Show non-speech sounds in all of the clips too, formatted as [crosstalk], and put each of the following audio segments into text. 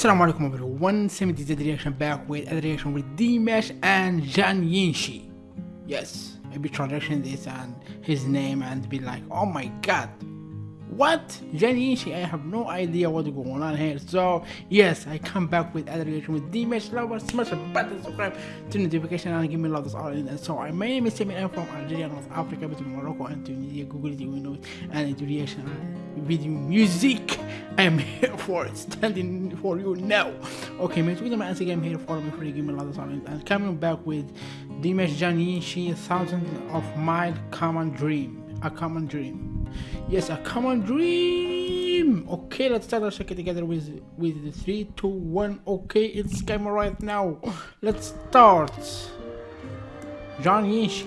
Assalamu alaikum everyone, 70 the reaction back with a reaction with Dimash and Jan Yinshi. Yes, maybe translation this and his name and be like, oh my god, what? Jenny I have no idea what's going on here. So yes, I come back with other reaction with Dimash lover. Smash the button, subscribe to notification and give me love this all in. And so I my name is Sammy. I'm from Algeria, North Africa, between Morocco and Tunisia. Google know it. And into reaction video music. I'm here [laughs] for it, standing for you now. Okay, my Twitter, Instagram here. Follow me for the give me love this all in. And coming back with Dimash she thousand of my common dream. A common dream yes a common dream okay let's start our it together with with the three two one okay it's camera right now let's start john Yinshi.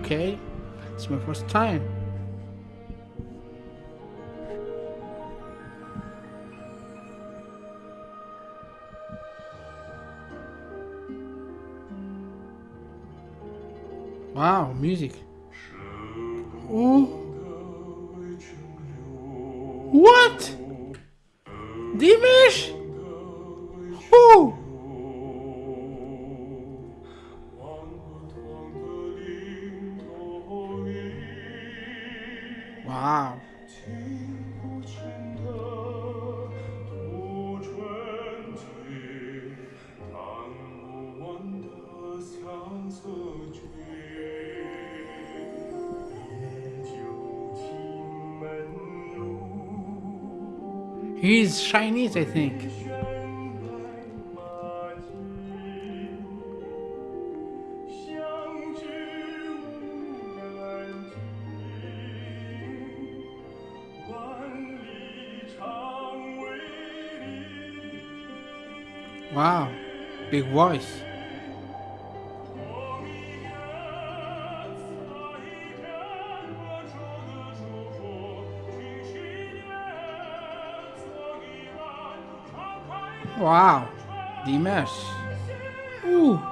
okay it's my first time Wow, music. Oh. What? Dimash? Who? Wow. He's Chinese, I think. Wow, big voice. Wow, Dimash. Ooh.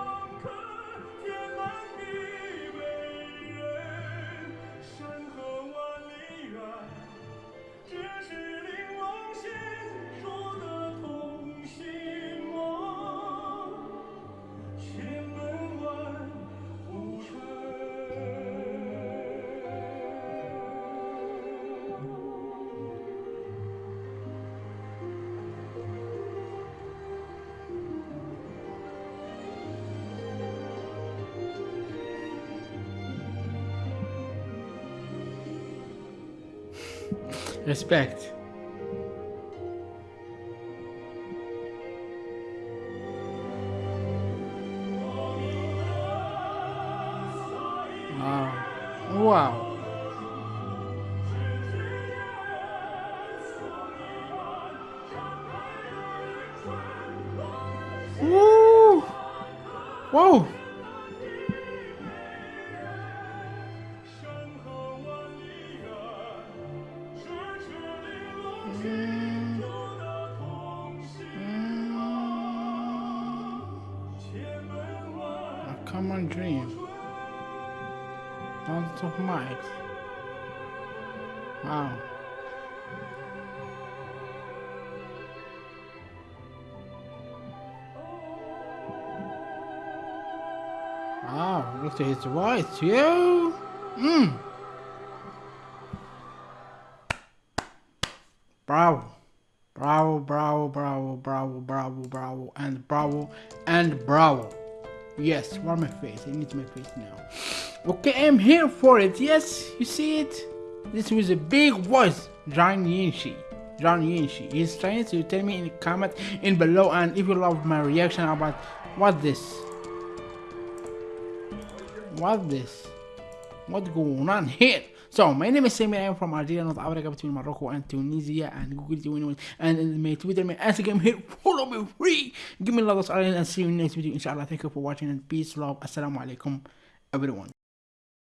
Respect. Wow. Wow. Woo! Whoa! Mm. Mm. common dream. Lots of mics. Wow. Wow, look at his voice, yo! Mmm! Bravo! Bravo, bravo, bravo, bravo, bravo, bravo, and bravo, and bravo. Yes, warm my face. I need my face now. Okay, I'm here for it. Yes, you see it? This was a big voice. John Yinshi. John Yinshi. He's trying to tell me in the comment in below and if you love my reaction about what this. What this? What's going on here? So my name is Sammy. I am from Algeria, North Africa, between Morocco and Tunisia, and Google Tunisia, and uh, my Twitter, my Instagram here. [laughs] Follow me free. Give me of and see you in the next video, inshallah. Thank you for watching and peace, love. Assalamu alaikum, everyone.